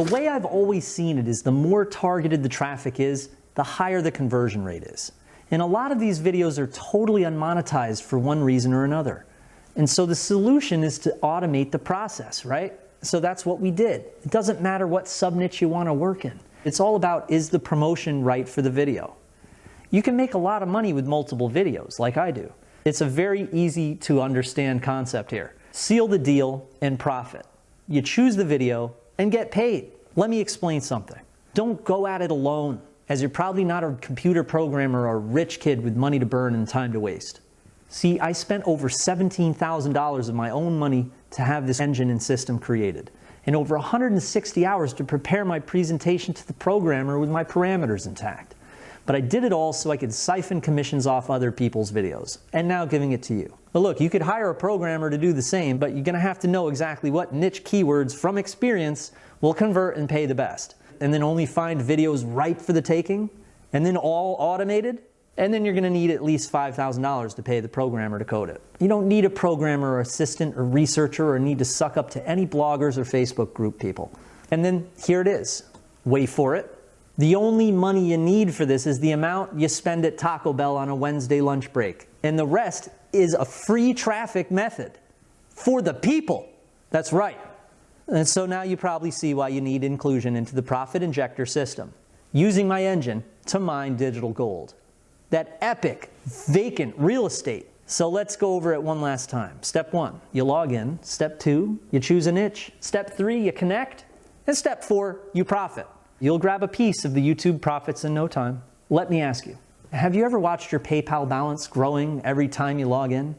The way I've always seen it is the more targeted the traffic is, the higher the conversion rate is. And a lot of these videos are totally unmonetized for one reason or another. And so the solution is to automate the process, right? So that's what we did. It doesn't matter what sub niche you want to work in. It's all about is the promotion right for the video. You can make a lot of money with multiple videos like I do. It's a very easy to understand concept here. Seal the deal and profit. You choose the video and get paid. Let me explain something. Don't go at it alone as you're probably not a computer programmer or a rich kid with money to burn and time to waste. See, I spent over $17,000 of my own money to have this engine and system created, and over 160 hours to prepare my presentation to the programmer with my parameters intact. But I did it all so I could siphon commissions off other people's videos, and now giving it to you. But look, you could hire a programmer to do the same, but you're gonna have to know exactly what niche keywords from experience will convert and pay the best and then only find videos ripe for the taking, and then all automated, and then you're going to need at least $5,000 to pay the programmer to code it. You don't need a programmer or assistant or researcher or need to suck up to any bloggers or Facebook group people. And then here it is. Wait for it. The only money you need for this is the amount you spend at Taco Bell on a Wednesday lunch break. And the rest is a free traffic method for the people. That's right. And so now you probably see why you need inclusion into the profit injector system, using my engine to mine digital gold. That epic, vacant real estate. So let's go over it one last time. Step one, you log in. Step two, you choose a niche. Step three, you connect. And step four, you profit. You'll grab a piece of the YouTube profits in no time. Let me ask you, have you ever watched your PayPal balance growing every time you log in?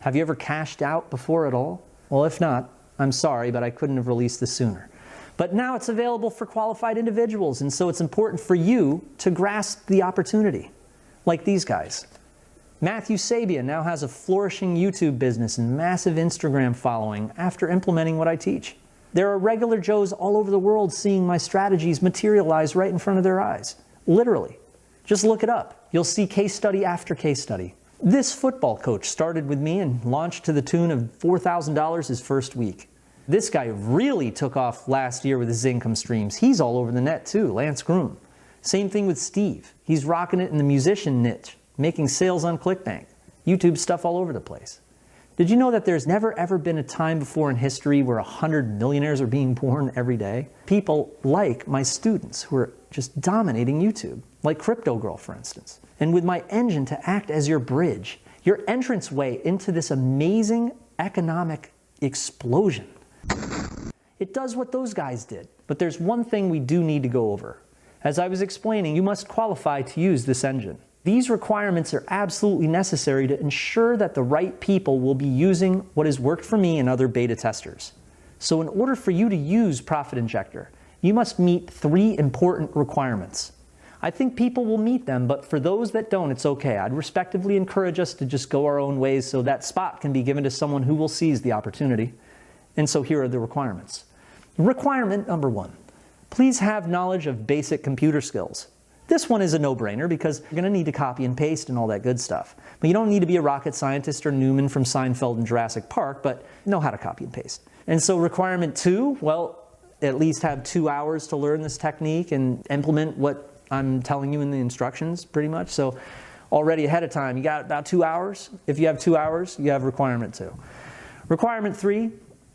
Have you ever cashed out before at all? Well, if not, I'm sorry, but I couldn't have released this sooner. But now it's available for qualified individuals, and so it's important for you to grasp the opportunity, like these guys. Matthew Sabian now has a flourishing YouTube business and massive Instagram following after implementing what I teach. There are regular Joes all over the world seeing my strategies materialize right in front of their eyes. Literally. Just look it up. You'll see case study after case study. This football coach started with me and launched to the tune of $4,000 his first week. This guy really took off last year with his income streams. He's all over the net too, Lance Groom. Same thing with Steve. He's rocking it in the musician niche, making sales on ClickBank. YouTube stuff all over the place. Did you know that there's never ever been a time before in history where 100 millionaires are being born every day? People like my students who are just dominating YouTube, like Crypto Girl, for instance and with my engine to act as your bridge, your entranceway into this amazing economic explosion. It does what those guys did, but there's one thing we do need to go over. As I was explaining, you must qualify to use this engine. These requirements are absolutely necessary to ensure that the right people will be using what has worked for me and other beta testers. So in order for you to use Profit Injector, you must meet three important requirements. I think people will meet them, but for those that don't, it's okay. I'd respectively encourage us to just go our own ways so that spot can be given to someone who will seize the opportunity. And so here are the requirements. Requirement number one, please have knowledge of basic computer skills. This one is a no-brainer because you're going to need to copy and paste and all that good stuff. But you don't need to be a rocket scientist or Newman from Seinfeld and Jurassic Park, but know how to copy and paste. And so requirement two, well, at least have two hours to learn this technique and implement what I'm telling you in the instructions pretty much. So already ahead of time, you got about two hours. If you have two hours, you have requirement two. Requirement three,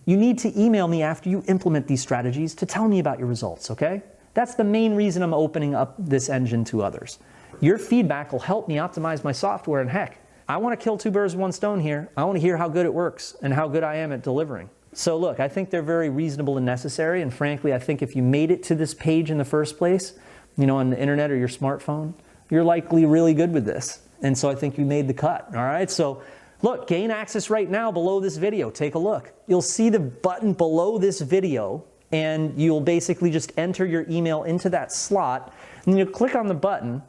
you need to email me after you implement these strategies to tell me about your results, okay? That's the main reason I'm opening up this engine to others. Your feedback will help me optimize my software and heck, I want to kill two birds with one stone here. I want to hear how good it works and how good I am at delivering. So look, I think they're very reasonable and necessary and frankly, I think if you made it to this page in the first place, you know, on the internet or your smartphone, you're likely really good with this. And so I think you made the cut, all right? So look, gain access right now below this video. Take a look. You'll see the button below this video and you'll basically just enter your email into that slot and you'll click on the button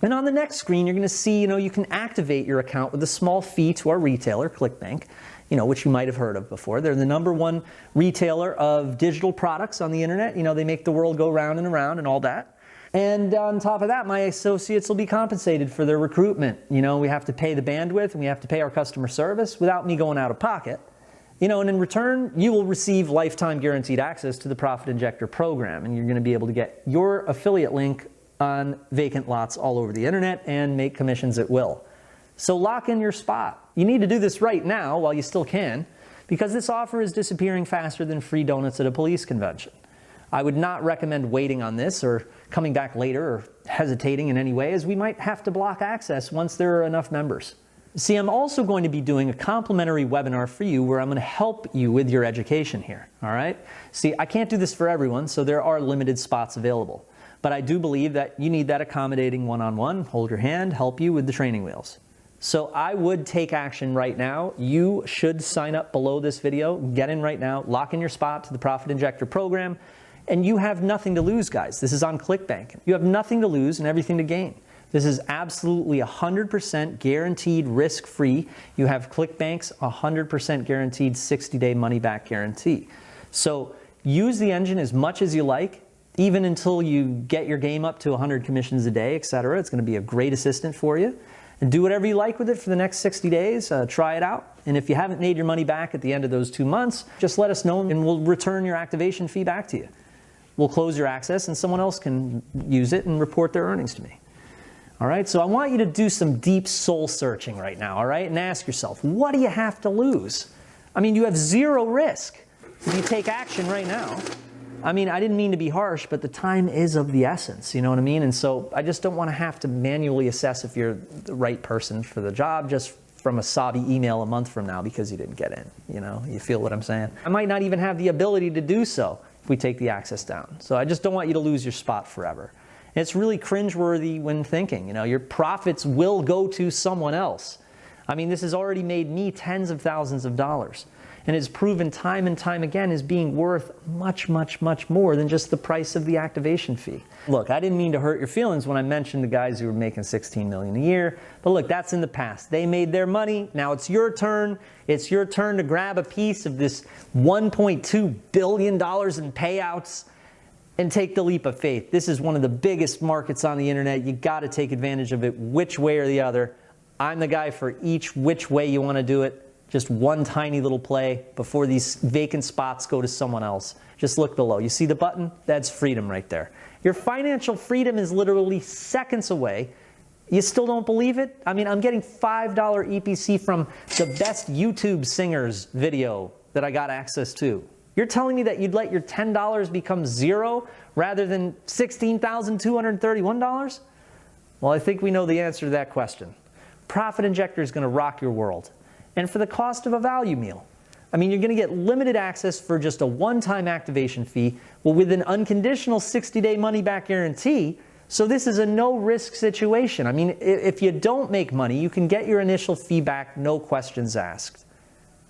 and on the next screen, you're going to see, you know, you can activate your account with a small fee to our retailer, ClickBank, you know, which you might have heard of before. They're the number one retailer of digital products on the internet. You know, they make the world go round and around and all that. And on top of that, my associates will be compensated for their recruitment. You know, we have to pay the bandwidth and we have to pay our customer service without me going out of pocket. You know, and in return, you will receive lifetime guaranteed access to the Profit Injector program, and you're going to be able to get your affiliate link on vacant lots all over the internet and make commissions at will. So lock in your spot. You need to do this right now while you still can, because this offer is disappearing faster than free donuts at a police convention. I would not recommend waiting on this or coming back later or hesitating in any way, as we might have to block access once there are enough members. See, I'm also going to be doing a complimentary webinar for you where I'm going to help you with your education here, all right? See, I can't do this for everyone, so there are limited spots available. But I do believe that you need that accommodating one-on-one, -on -one, hold your hand, help you with the training wheels. So I would take action right now. You should sign up below this video, get in right now, lock in your spot to the Profit Injector program, and you have nothing to lose, guys. This is on ClickBank. You have nothing to lose and everything to gain. This is absolutely 100% guaranteed risk-free. You have ClickBank's 100% guaranteed 60-day money-back guarantee. So use the engine as much as you like, even until you get your game up to 100 commissions a day, etc. It's going to be a great assistant for you. And do whatever you like with it for the next 60 days. Uh, try it out. And if you haven't made your money back at the end of those two months, just let us know and we'll return your activation fee back to you. We'll close your access and someone else can use it and report their earnings to me. All right, so I want you to do some deep soul searching right now, all right, and ask yourself, what do you have to lose? I mean, you have zero risk if you take action right now. I mean, I didn't mean to be harsh, but the time is of the essence, you know what I mean? And so I just don't want to have to manually assess if you're the right person for the job just from a sobby email a month from now because you didn't get in, you know? You feel what I'm saying? I might not even have the ability to do so if we take the access down. So I just don't want you to lose your spot forever. It's really cringeworthy when thinking, you know, your profits will go to someone else. I mean, this has already made me tens of thousands of dollars and is proven time and time again as being worth much, much, much more than just the price of the activation fee. Look, I didn't mean to hurt your feelings when I mentioned the guys who were making 16 million a year, but look, that's in the past. They made their money. Now it's your turn. It's your turn to grab a piece of this $1.2 billion in payouts and take the leap of faith. This is one of the biggest markets on the internet. You got to take advantage of it which way or the other. I'm the guy for each which way you want to do it. Just one tiny little play before these vacant spots go to someone else. Just look below. You see the button? That's freedom right there. Your financial freedom is literally seconds away. You still don't believe it? I mean, I'm getting $5 EPC from the best YouTube singers video that I got access to. You're telling me that you'd let your $10 become zero rather than $16,231? Well, I think we know the answer to that question. Profit Injector is going to rock your world. And for the cost of a value meal. I mean, you're going to get limited access for just a one-time activation fee, with an unconditional 60-day money-back guarantee. So this is a no-risk situation. I mean, if you don't make money, you can get your initial feedback, no questions asked.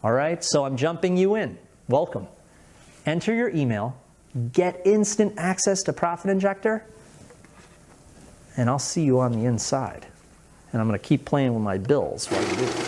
All right, so I'm jumping you in. Welcome enter your email, get instant access to Profit Injector, and I'll see you on the inside. And I'm going to keep playing with my bills while you do it.